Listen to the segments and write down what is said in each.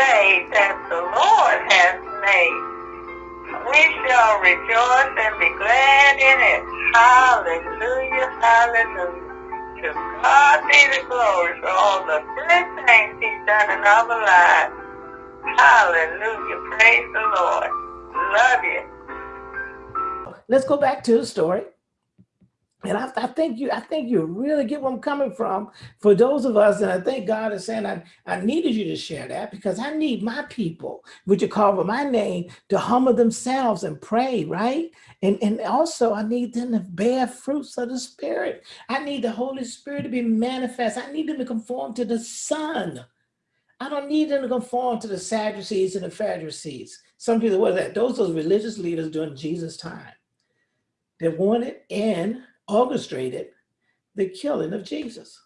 day that the Lord has made. We shall rejoice and be glad in it. Hallelujah, hallelujah. To God be the glory for all the good things he's done in our lives. Hallelujah, praise the Lord. Love you. Let's go back to the story. And I, I, think you, I think you really get where I'm coming from for those of us, and I think God is saying, I, I needed you to share that because I need my people, which you call by my name, to humble themselves and pray, right? And, and also I need them to bear fruits of the spirit. I need the Holy Spirit to be manifest. I need them to conform to the Son. I don't need them to conform to the Sadducees and the Pharisees. Some people, what is that? Those are religious leaders during Jesus' time. They wanted in orchestrated the killing of Jesus.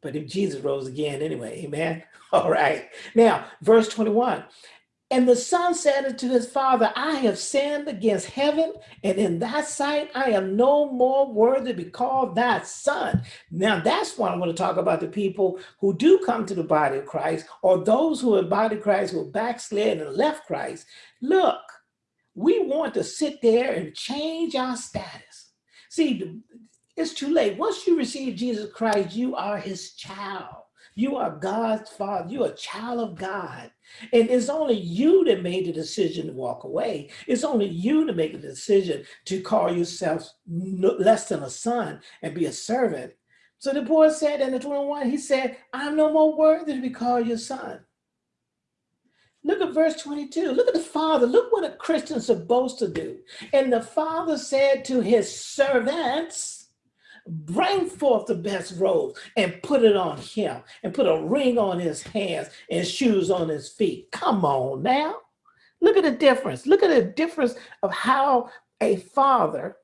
But if Jesus rose again anyway, amen. All right. Now, verse 21. And the son said unto his father, I have sinned against heaven, and in thy sight I am no more worthy to be called thy son. Now, that's what I want to talk about the people who do come to the body of Christ, or those who are body of Christ who backslid and left Christ. Look, we want to sit there and change our status. See, it's too late. Once you receive Jesus Christ, you are his child. You are God's father. You're a child of God. And it's only you that made the decision to walk away. It's only you to make the decision to call yourself less than a son and be a servant. So the boy said in the 21, he said, I'm no more worthy to be called your son. Look at verse 22. Look at the father. Look what a Christian's supposed to do. And the father said to his servants, bring forth the best robe and put it on him and put a ring on his hands and shoes on his feet. Come on now. Look at the difference. Look at the difference of how a father,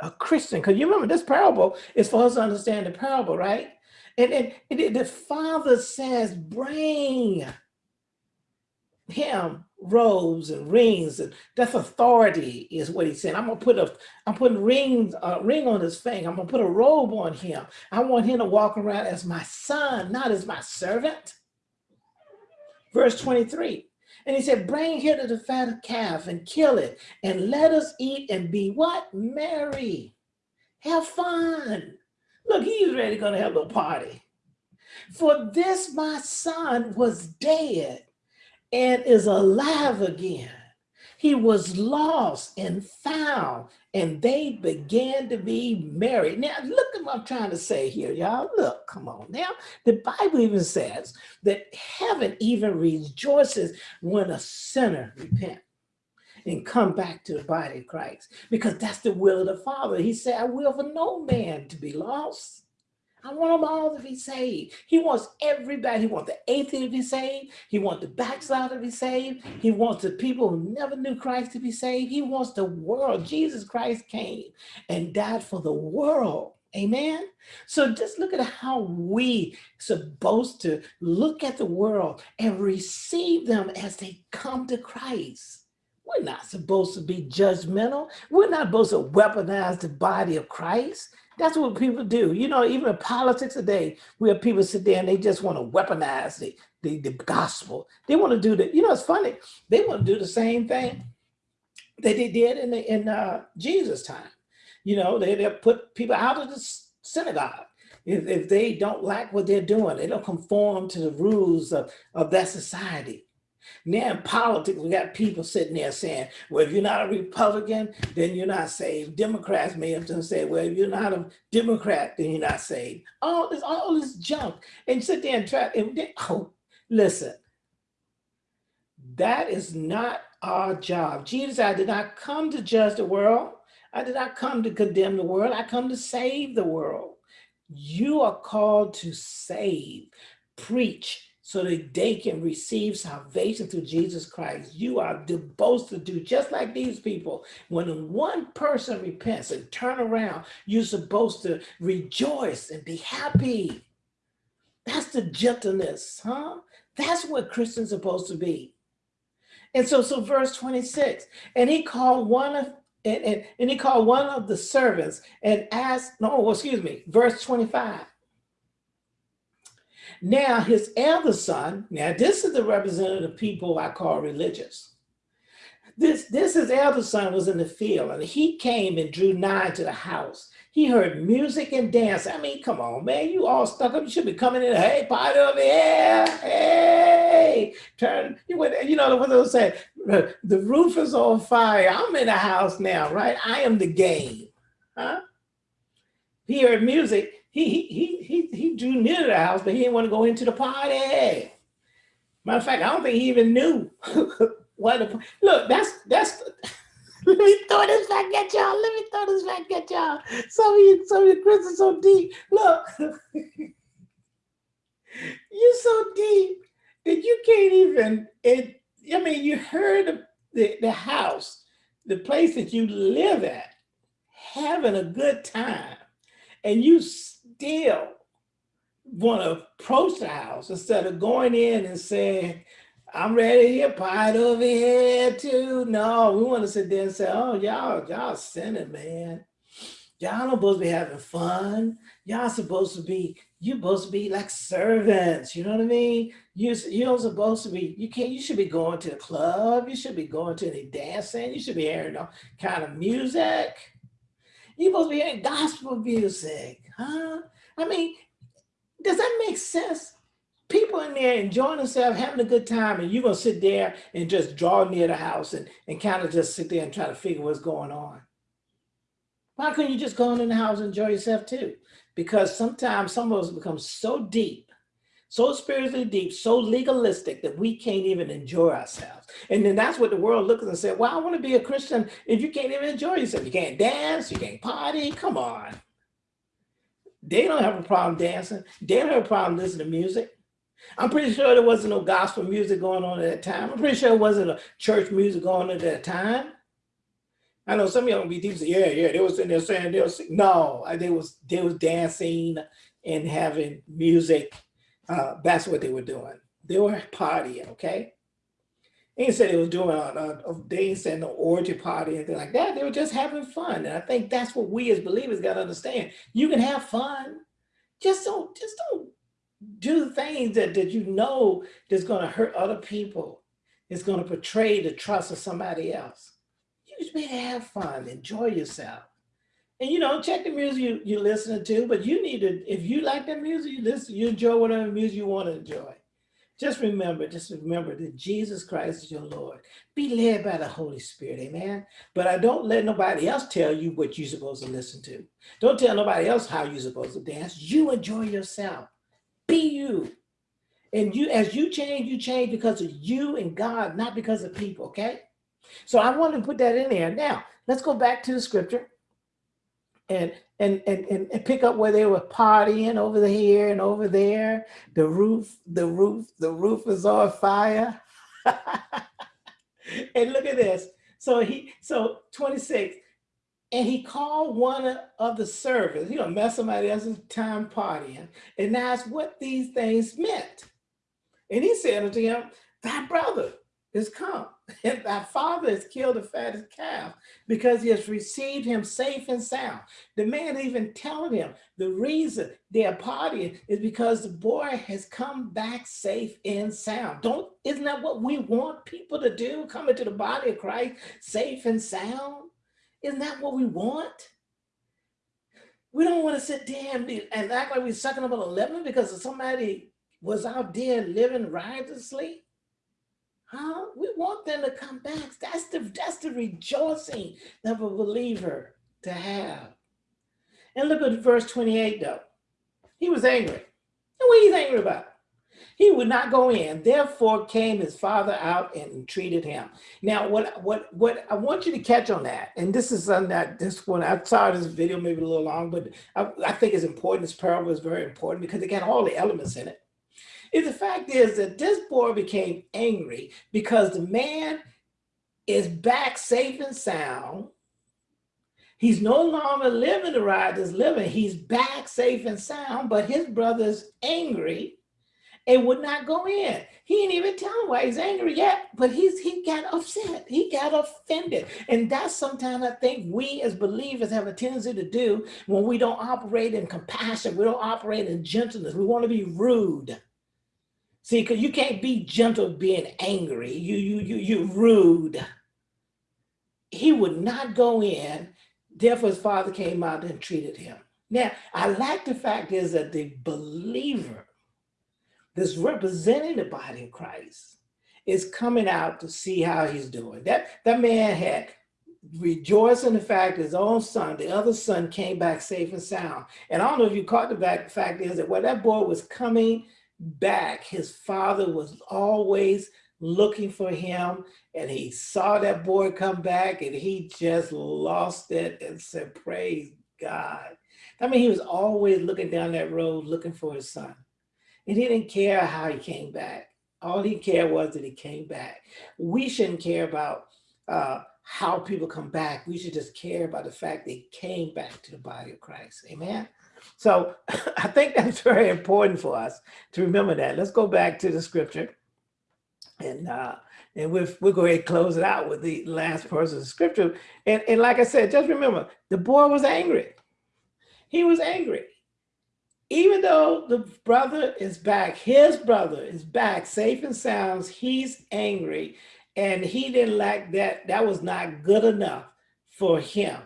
a Christian, because you remember this parable is for us to understand the parable, right? And, and, and the father says, bring him robes and rings and that's authority is what he's saying. I'm gonna put a i'm putting rings a ring on his finger. I'm gonna put a robe on him. I want him to walk around as my son not as my servant. Verse 23 and he said bring here to the fat calf and kill it and let us eat and be what? Merry. Have fun. Look he's ready gonna have a party. For this my son was dead and is alive again. He was lost and found, and they began to be married. Now, look at what I'm trying to say here, y'all. Look, come on now. The Bible even says that heaven even rejoices when a sinner repents and come back to the body of Christ because that's the will of the Father. He said, I will for no man to be lost I want them all to be saved. He wants everybody. He wants the atheist to be saved. He wants the backslider to be saved. He wants the people who never knew Christ to be saved. He wants the world. Jesus Christ came and died for the world. Amen. So just look at how we supposed to look at the world and receive them as they come to Christ. We're not supposed to be judgmental. We're not supposed to weaponize the body of Christ. That's what people do. You know, even in politics today, we have people sit there and they just want to weaponize the, the, the gospel. They want to do the, you know, it's funny. They want to do the same thing that they did in, the, in uh, Jesus' time. You know, they, they put people out of the synagogue. If, if they don't like what they're doing, they don't conform to the rules of, of that society. Now in politics, we got people sitting there saying, well, if you're not a Republican, then you're not saved. Democrats may have to say, well, if you're not a Democrat, then you're not saved. All this, all this junk. And sit there and try, and they, oh, listen, that is not our job. Jesus, I did not come to judge the world. I did not come to condemn the world. I come to save the world. You are called to save, preach, so that they can receive salvation through Jesus Christ. You are supposed to do just like these people. When one person repents and turn around, you're supposed to rejoice and be happy. That's the gentleness, huh? That's what Christians are supposed to be. And so, so verse 26, and he called one of and, and, and he called one of the servants and asked, no, excuse me, verse 25. Now his elder son, now this is the representative people I call religious. This, this his elder son was in the field and he came and drew nigh to the house. He heard music and dance. I mean, come on, man, you all stuck up. You should be coming in. Hey, party over here. Hey, turn. You went, you know what they say? The roof is on fire. I'm in the house now, right? I am the game. Huh? He heard music. He he he he drew near to the house, but he didn't want to go into the party. Matter of fact, I don't think he even knew what. The, look, that's that's. Let me throw this back at y'all. Let me throw this back at y'all. Some of you, some of your Chris is so deep. Look, you're so deep that you can't even. It. I mean, you heard the, the, the house, the place that you live at, having a good time, and you still want to approach the house instead of going in and saying, I'm ready to get pied over here too. No, we want to sit there and say, oh, y'all, y'all sinning, man. Y'all not supposed to be having fun. Y'all supposed to be, you're supposed to be like servants. You know what I mean? You, you're supposed to be, you can't, you should be going to the club. You should be going to any dancing. You should be hearing all kind of music. You're supposed to be hearing gospel music, huh? I mean, does that make sense? People in there enjoying themselves, having a good time, and you're gonna sit there and just draw near the house and, and kind of just sit there and try to figure what's going on. Why couldn't you just go in the house and enjoy yourself too? Because sometimes some of us become so deep, so spiritually deep, so legalistic that we can't even enjoy ourselves. And then that's what the world looks at and says, well, I want to be a Christian if you can't even enjoy yourself. You can't dance, you can't party, come on. They don't have a problem dancing. They don't have a problem listening to music. I'm pretty sure there wasn't no gospel music going on at that time. I'm pretty sure it wasn't a church music going on at that time. I know some of y'all be deep say, yeah, yeah, they was in there saying they was no, they was they was dancing and having music. Uh, that's what they were doing. They were partying, okay? They said they was doing a, a, a they orgy party and things like that. They were just having fun. And I think that's what we as believers got to understand. You can have fun. Just don't, just don't do things that, that you know that's going to hurt other people. It's going to betray the trust of somebody else. You just better have fun, enjoy yourself. And you know, check the music you, you're listening to, but you need to, if you like that music, you listen, you enjoy whatever music you want to enjoy. Just remember, just remember that Jesus Christ is your Lord. Be led by the Holy Spirit, amen? But I don't let nobody else tell you what you're supposed to listen to. Don't tell nobody else how you're supposed to dance. You enjoy yourself. Be you. And you, as you change, you change because of you and God, not because of people, okay? So I want to put that in there. Now, let's go back to the scripture and and, and, and, pick up where they were partying over the here and over there. The roof, the roof, the roof is on fire. and look at this. So he, so 26, and he called one of the servants, you know, mess somebody else's time partying, and asked what these things meant. And he said unto him, thy brother is come and thy father has killed the fattest calf because he has received him safe and sound. The man even telling him the reason they're partying is because the boy has come back safe and sound. Don't, isn't that what we want people to do? Come into the body of Christ safe and sound? Isn't that what we want? We don't want to sit there and, be, and act like we're sucking up a lemon because somebody was out there living riotously. Huh? We want them to come back. That's the that's the rejoicing of a believer to have. And look at verse 28 though. He was angry. And what he's angry about? He would not go in. Therefore came his father out and entreated him. Now, what what what I want you to catch on that, and this is on that this one, I saw this video maybe a little long, but I, I think it's important. This parable is very important because it got all the elements in it the fact is that this boy became angry because the man is back safe and sound. He's no longer living the ride that's living. He's back safe and sound, but his brother's angry and would not go in. He didn't even tell him why he's angry yet, but he's he got upset. He got offended. And that's sometimes I think we as believers have a tendency to do when we don't operate in compassion, we don't operate in gentleness. We want to be rude. See, because you can't be gentle being angry. You you you you rude. He would not go in. Therefore, his father came out and treated him. Now, I like the fact is that the believer that's representing the body of Christ is coming out to see how he's doing. That, that man had rejoiced in the fact his own son, the other son came back safe and sound. And I don't know if you caught the fact, fact is that where that boy was coming back, his father was always looking for him and he saw that boy come back and he just lost it and said, praise God. I mean, he was always looking down that road looking for his son. And he didn't care how he came back. All he cared was that he came back. We shouldn't care about uh, how people come back. We should just care about the fact they came back to the body of Christ. Amen. So I think that's very important for us to remember that. Let's go back to the scripture. And uh, and we'll, we'll go ahead and close it out with the last person of scripture. And, and like I said, just remember, the boy was angry. He was angry even though the brother is back, his brother is back safe and sound, he's angry and he didn't like that. That was not good enough for him.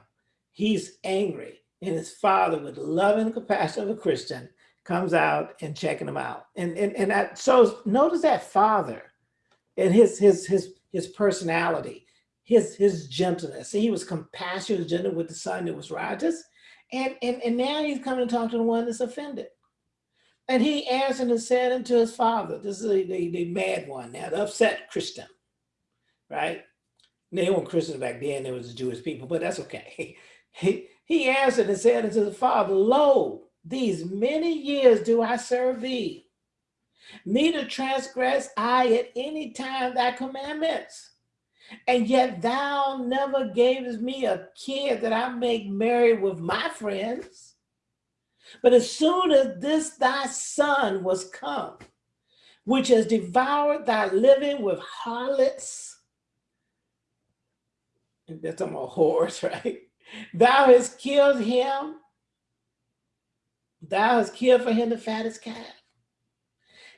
He's angry and his father with love and compassion of a Christian comes out and checking him out. And, and, and that shows, notice that father and his, his, his, his personality, his, his gentleness. He was compassionate, gentle with the son that was righteous and, and, and now he's coming to talk to the one that's offended. And he answered and said unto his father, this is the, the, the mad one now, the upset Christian, right? They weren't Christians back then, there was the Jewish people, but that's okay. He, answered and said unto the father, Lo, these many years do I serve thee. Neither transgress I at any time thy commandments. And yet thou never gavest me a kid that I make merry with my friends. But as soon as this thy son was come, which has devoured thy living with harlots, and that's on about horse, right? Thou hast killed him. Thou hast killed for him the fattest calf.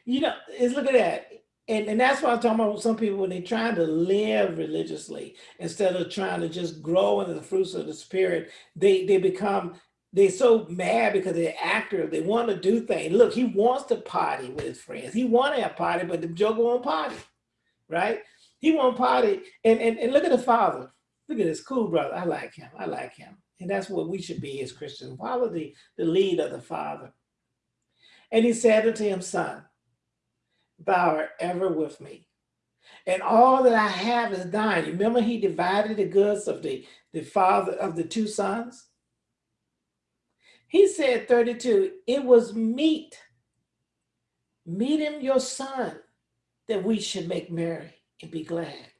You know, is look at that and, and that's why I'm talking about some people when they're trying to live religiously instead of trying to just grow into the fruits of the spirit, they they become they're so mad because they're active. They want to do things. Look, he wants to party with his friends. He want to have party, but the joker won't party, right? He won't party. And, and, and look at the father. Look at this cool brother. I like him. I like him. And that's what we should be as Christians. Follow the, the lead of the father. And he said unto him, son, thou art ever with me. And all that I have is thine. Remember he divided the goods of the, the father of the two sons? He said 32, it was meet, meet him your son, that we should make merry and be glad.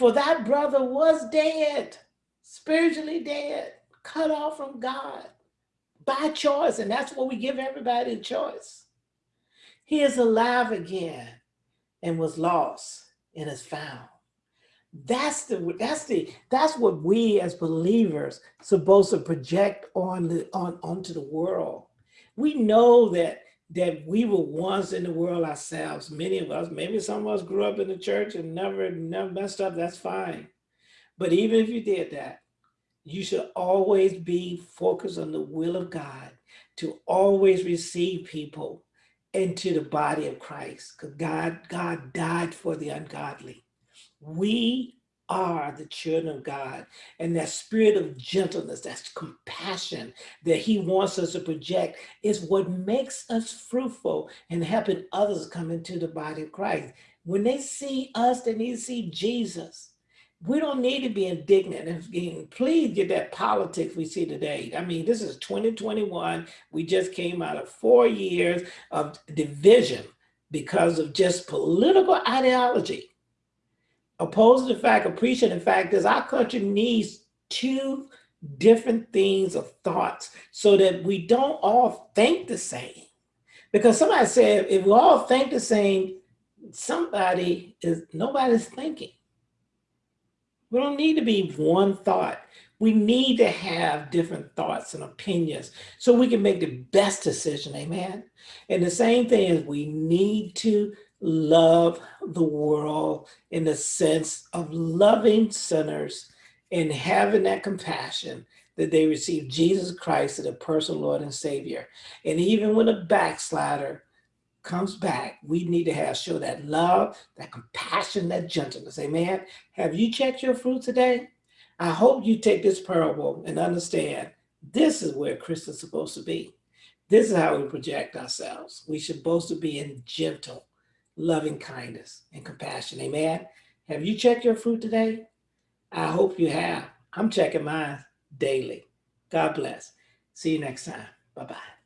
For that brother was dead, spiritually dead, cut off from God by choice. And that's what we give everybody a choice. He is alive again and was lost and is found. That's the that's the that's what we as believers supposed to project on the on onto the world. We know that that we were once in the world ourselves. Many of us, maybe some of us grew up in the church and never never messed up. That's fine. But even if you did that, you should always be focused on the will of God to always receive people into the body of Christ because God, God died for the ungodly. We are the children of God and that spirit of gentleness, that's compassion that he wants us to project is what makes us fruitful and helping others come into the body of Christ. When they see us, they need to see Jesus we don't need to be indignant and please get that politics we see today. I mean, this is 2021. We just came out of four years of division because of just political ideology. Opposed to the fact, appreciating the fact is our country needs two different things of thoughts so that we don't all think the same Because somebody said, if we all think the same, somebody is, nobody's thinking. We don't need to be one thought. We need to have different thoughts and opinions so we can make the best decision, amen? And the same thing is we need to love the world in the sense of loving sinners and having that compassion that they receive Jesus Christ as a personal Lord and Savior. And even when a backslider comes back, we need to have show that love, that compassion, that gentleness. Amen. Have you checked your fruit today? I hope you take this parable and understand this is where Christians supposed to be. This is how we project ourselves. We should supposed to be in gentle, loving kindness and compassion. Amen. Have you checked your fruit today? I hope you have. I'm checking mine daily. God bless. See you next time. Bye-bye.